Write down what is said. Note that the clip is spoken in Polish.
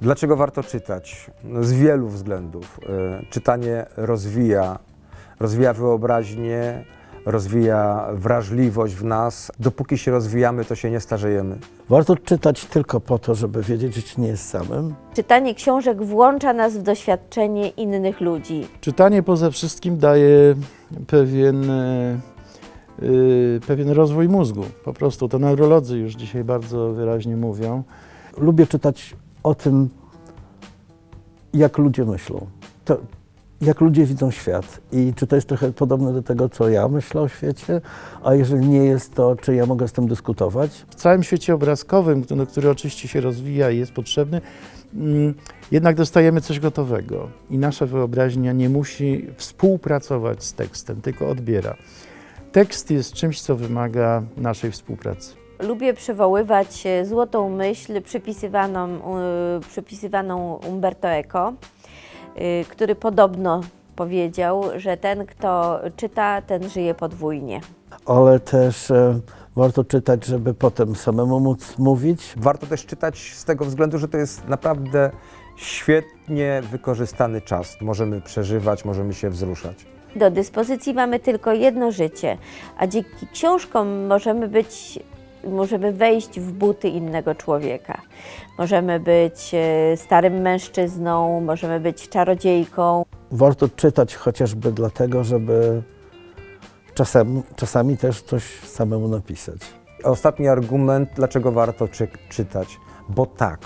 Dlaczego warto czytać? No, z wielu względów. E, Czytanie rozwija, rozwija wyobraźnię, rozwija wrażliwość w nas. Dopóki się rozwijamy, to się nie starzejemy. Warto czytać tylko po to, żeby wiedzieć, że się nie jest samym. Czytanie książek włącza nas w doświadczenie innych ludzi. Czytanie poza wszystkim daje pewien, e, pewien rozwój mózgu. Po prostu to neurolodzy już dzisiaj bardzo wyraźnie mówią. Lubię czytać o tym, jak ludzie myślą. To, jak ludzie widzą świat i czy to jest trochę podobne do tego, co ja myślę o świecie, a jeżeli nie jest, to czy ja mogę z tym dyskutować. W całym świecie obrazkowym, który, który oczywiście się rozwija i jest potrzebny, mm, jednak dostajemy coś gotowego i nasza wyobraźnia nie musi współpracować z tekstem, tylko odbiera. Tekst jest czymś, co wymaga naszej współpracy. Lubię przywoływać e, złotą myśl przypisywaną, e, przypisywaną Umberto Eco, e, który podobno powiedział, że ten, kto czyta, ten żyje podwójnie. Ale też e, warto czytać, żeby potem samemu móc mówić. Warto też czytać z tego względu, że to jest naprawdę świetnie wykorzystany czas. Możemy przeżywać, możemy się wzruszać. Do dyspozycji mamy tylko jedno życie, a dzięki książkom możemy być, możemy wejść w buty innego człowieka. Możemy być e, starym mężczyzną, możemy być czarodziejką. Warto czytać chociażby dlatego, żeby czasem, czasami też coś samemu napisać. Ostatni argument, dlaczego warto czy czytać. Bo tak,